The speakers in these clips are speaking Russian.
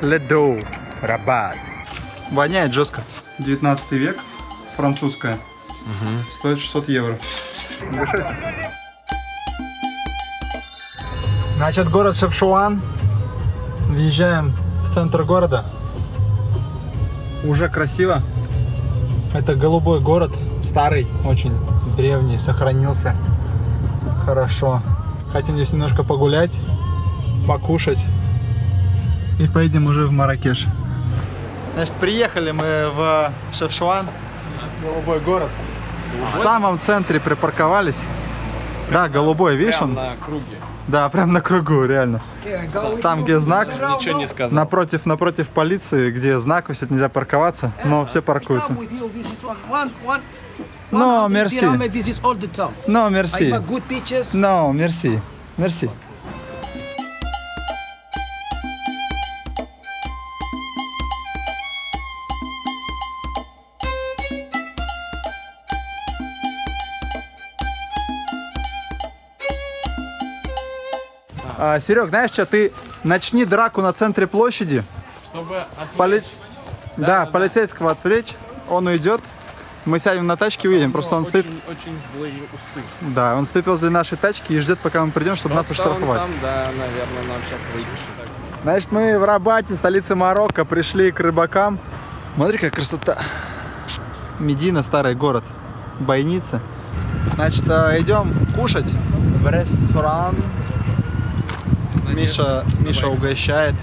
Ледоу. Рабат. Воняет жестко. 19 век, французская. Стоит 600 евро. Обращайся. Значит, город Шевшуан. Въезжаем в центр города. Уже красиво. Это голубой город, старый, очень древний, сохранился хорошо. Хотим здесь немножко погулять, покушать и поедем уже в Маракеш. Значит, приехали мы в Шевшуан, голубой город. В самом центре припарковались. Да, голубой, видишь он? на круге. Да, прям на кругу, реально. Там, где знак, Ничего не сказал. напротив, напротив полиции, где знак висит, нельзя парковаться, но все паркуются. Но, мерси. good pictures. Но, мерси. Мерси. А, Серег, знаешь что, ты начни драку на центре площади, Чтобы поли- да, полицейского отвлечь, он уйдет, мы сядем на тачке и уедем, просто он стоит, очень, очень злые усы. да, он стоит возле нашей тачки и ждет, пока мы придем, чтобы нас Вот там, оштрафовать. там, да, наверное, нам сейчас выпишет. Значит, мы в Рабате, столице Марокко, пришли к рыбакам. Смотри, какая красота. Медина, старый город. Бойница. Значит, э, идем кушать в ресторан. Миша, Миша угощает.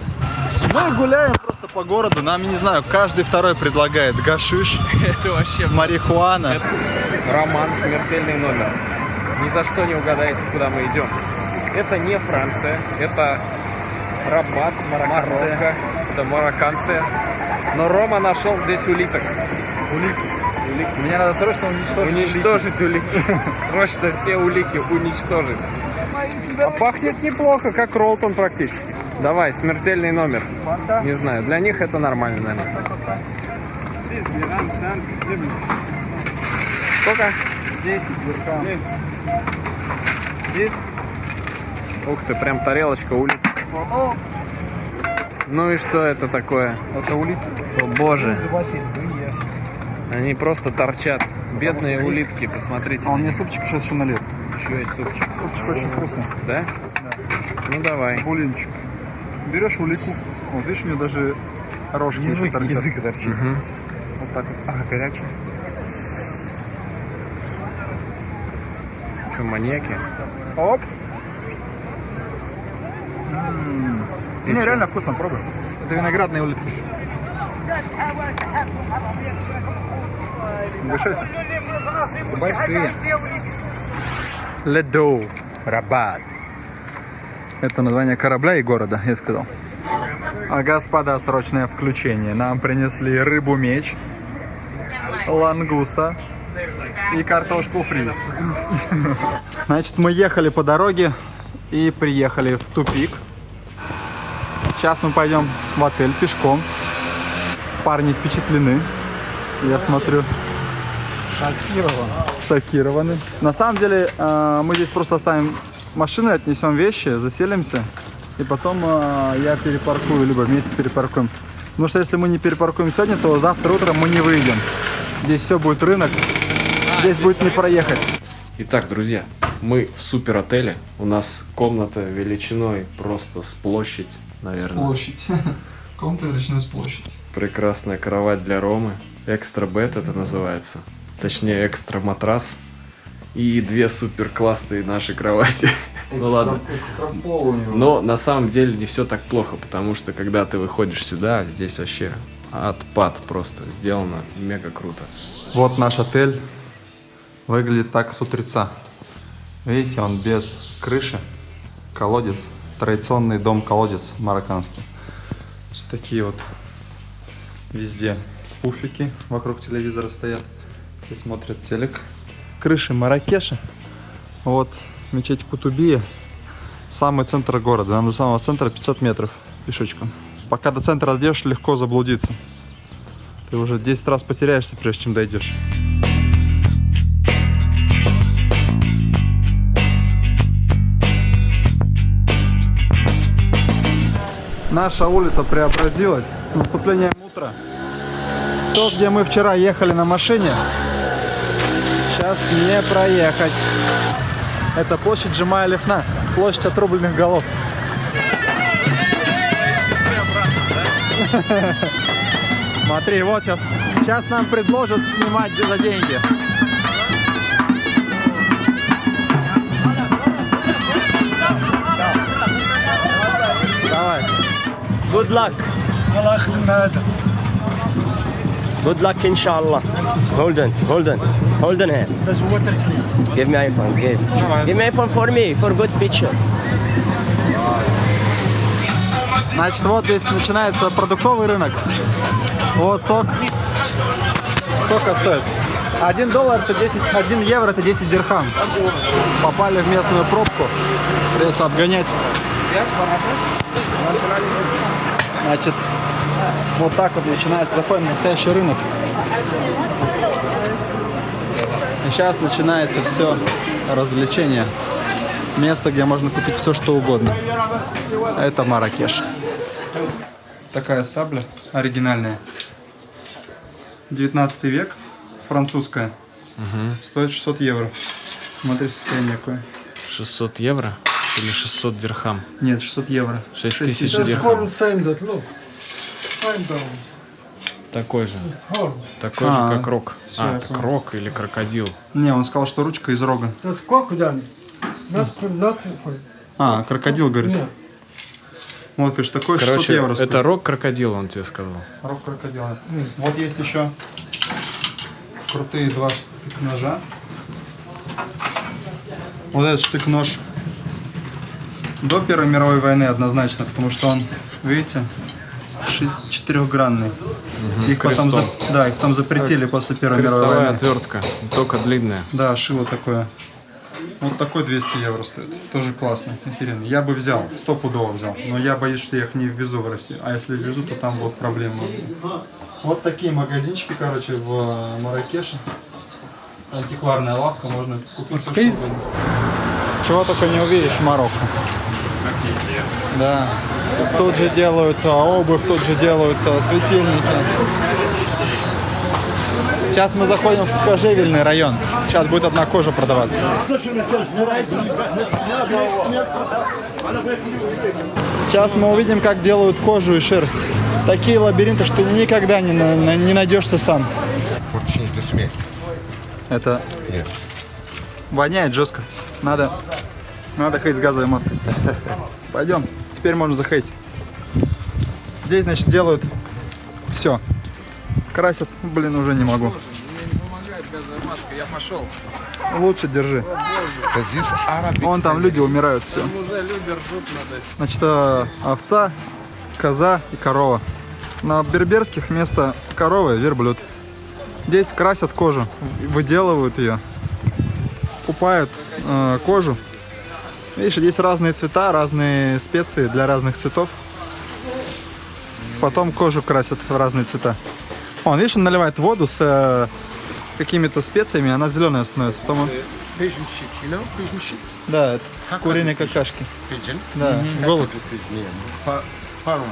Мы гуляем просто по городу. Нам, я не знаю, каждый второй предлагает гашиш, Это вообще марихуана. роман «Смертельный номер». Ни за что не угадаете, куда мы идем. Это не Франция, это Рабат, Марокко, это марокканцы. Но Рома нашел здесь улиток. Улики. Мне надо срочно уничтожить. Уничтожить улики. Срочно все улики уничтожить. А пахнет неплохо, как Ролтон практически. Давай, смертельный номер. Не знаю, для них это нормально, наверное. Сколько? 10 дирхам. 10. Ух ты, прям тарелочка улиток. Ну и что это такое? Это улитки. О боже, они просто торчат. Бедные улитки, посмотрите. А у меня супчик сейчас еще налет. Еще есть супчик. Супчик очень вкусный. Да? Ну давай. Булинчик. Берешь улику. Вот видишь, у нее даже рожки язык, торчат. торчит. Мгм. Вот так вот. Ага, горячий. Что, маньяки? Оп. Не, реально вкусно, пробуй. Это виноградные улитки. Угощайся. Большие. Ледоу. Рабат. Это название корабля и города, я сказал. А, господа, срочное включение. Нам принесли рыбу-меч, лангуста и картошку фри. Значит, мы ехали по дороге и приехали в тупик. Сейчас мы пойдем в отель пешком. Парни впечатлены. Я смотрю. Шокированы. Шокированы. На самом деле, э, мы здесь просто оставим машины, отнесем вещи, заселимся. И потом э, я перепаркую, либо вместе перепаркуем. Потому что если мы не перепаркуем сегодня, то завтра утром мы не выйдем. Здесь все будет рынок. Здесь будет не проехать. Итак, друзья, мы в супер отеле. У нас комната величиной просто с площадь, наверное. Площадь. Комната величиной с площадь. Прекрасная кровать для Ромы. Экстра бед это называется. Точнее, экстра матрас. И две супер классные наши кровати. Ну ладно. Экстрапол у него. Но на самом деле не все так плохо, потому что когда ты выходишь сюда, здесь вообще отпад просто сделано мега круто. Вот наш отель. Выглядит так с утреца. Видите, он без крыши. Колодец. Традиционный дом-колодец марокканский. Вот такие вот везде пуфики вокруг телевизора стоят. И смотрят телек. Крыши Маракеша. Вот мечеть Кутубия. Самый центр города. Нам до самого центра 500 метров пешочком. Пока до центра дойдешь, легко заблудиться. Ты уже 10 раз потеряешься, прежде чем дойдешь. Наша улица преобразилась с наступлением утра. То, где мы вчера ехали на машине, сейчас не проехать. Это площадь Джимая Лифна, площадь отрубленных голов. Смотри, вот сейчас, сейчас нам предложат снимать за деньги. Давай. Good luck. Good luck, inshallah. Hold on, hold on, hold on here. Give me iPhone, give. Give me iPhone for me, for good picture. Значит, вот здесь начинается продуктовый рынок. Вот сок. Сколько стоит? 1 доллар это 10, 1 евро это 10 дирхам. Попали в местную пробку. Придется обгонять. Значит, вот так вот начинается, заходим в настоящий рынок. И сейчас начинается все развлечение. Место, где можно купить все, что угодно. Это Маракеш. Такая сабля оригинальная. 19 век, французская. Стоит 600 евро. Смотри, состояние какое. 600 евро или 600 дирхам? Нет, 600 евро. 6 тысяч тысяч. дирхам. Такой же. Такой А, же, как рок. всё, а, понял. крок или крокодил. Не, он сказал, что ручка из рога. А, крокодил, говорит. Вот, говоришь, такой 600 Короче, евро стоит. это рок крокодил, он тебе сказал. Рог крокодила. Вот есть еще крутые два штык-ножа. Вот этот штык-нож до Первой мировой войны однозначно, потому что он, видите, четырехгранный. Их потом, за- да, их потом запретили после Первой мировой Крестовая войны. отвертка, только длинная. Да, шило такое. Вот такой 200 евро стоит. Тоже классный, охеренный. Я бы взял, стопудово взял. Но я боюсь, что я их не ввезу в Россию. А если ввезу, то там будут проблемы. Вот такие магазинчики, короче, в э, Маракеше. Антикварная лавка, можно купить все, что угодно. Чего только не увидишь в Марокко. Да. Тут же делают а, обувь, тут же делают а, светильники. Сейчас мы заходим в кожевельный район. Сейчас будет одна кожа продаваться. Сейчас мы увидим, как делают кожу и шерсть. Такие лабиринты, что никогда не, не найдешься сам. Это Yes. воняет жестко. Надо, надо ходить с газовой маской. Пойдем, теперь можно заходить. Здесь, значит, делают все. Красят, блин, уже не могу. Я пошел. Лучше держи. Вон там люди умирают все. Уже люди ржут над этим. Значит, э, овца, коза и корова. На берберских вместо коровы верблюд. Здесь красят кожу, выделывают ее, купают э, кожу. Видишь, здесь разные цвета, разные специи для разных цветов. Потом кожу красят в разные цвета. Он, видишь, он наливает воду с э, какими-то специями, она зеленая становится. Потом он... Да, это куриные какашки. Pigeon? Да, голубь. Yeah. Pa- Parma.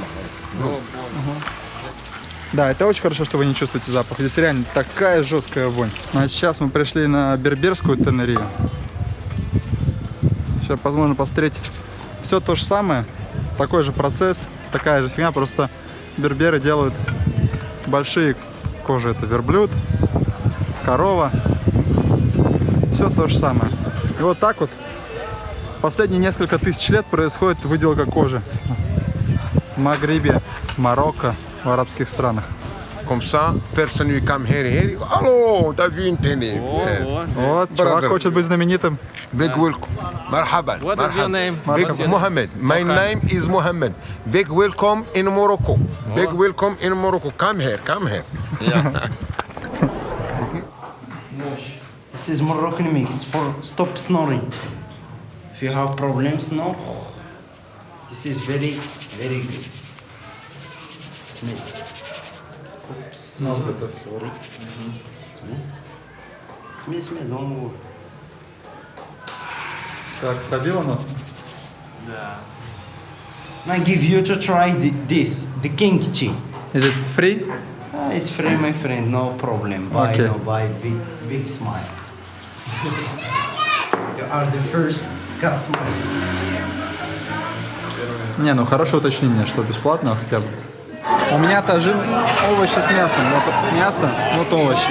Да, это очень хорошо, что вы не чувствуете запах. Здесь реально такая жесткая вонь. А сейчас мы пришли на берберскую тенерию. Сейчас возможно посмотреть все то же самое. Такой же процесс, такая же фигня, просто берберы делают большие кожи. Это верблюд, корова. Все то же самое. И вот так вот последние несколько тысяч лет происходит выделка кожи. В Магрибе, Марокко, в арабских странах. Comme ça, person will come here, here, you go, hello, David Tene. Yes. Вот, чувак хочет быть знаменитым. Big welcome. Marhaban. What is your name? Big What's your- Mohammed. My name is Mohammed. Big welcome in Morocco. Big welcome in Morocco. Come here, come here. Yeah. This is Moroccan mix for stop snoring. If you have problems now, this is very, very good. Smell. Oops. Sorry. Smell. Smell, smell, don't move. Так, пробила нас? Да. I give you to try the, this, the kimchi. Is it free? Ah, it's free, my friend, no problem. Buy, Okay. no, buy, big, big smile. you are the first customers. Не, ну хорошее уточнение, что бесплатно хотя бы. У меня тажин овощи с мясом. Вот мясо, вот овощи.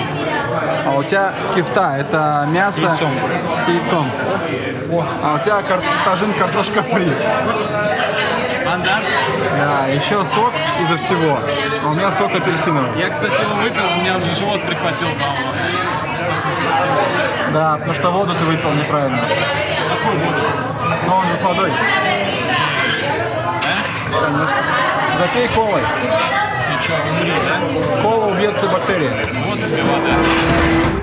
А у тебя кифта, это мясо с яйцом. А у тебя кар- тажин картошка фри. Стандарт. Да, еще сок из-за всего. А у меня сок апельсиновый. Я, кстати, его выпил, у меня уже живот прихватил, по-моему. Да, потому что воду ты выпил неправильно. Какую воду? Но он же с водой. Конечно. Запей колой. И что, умри, да? Кола убьет все бактерии. Вот тебе вода.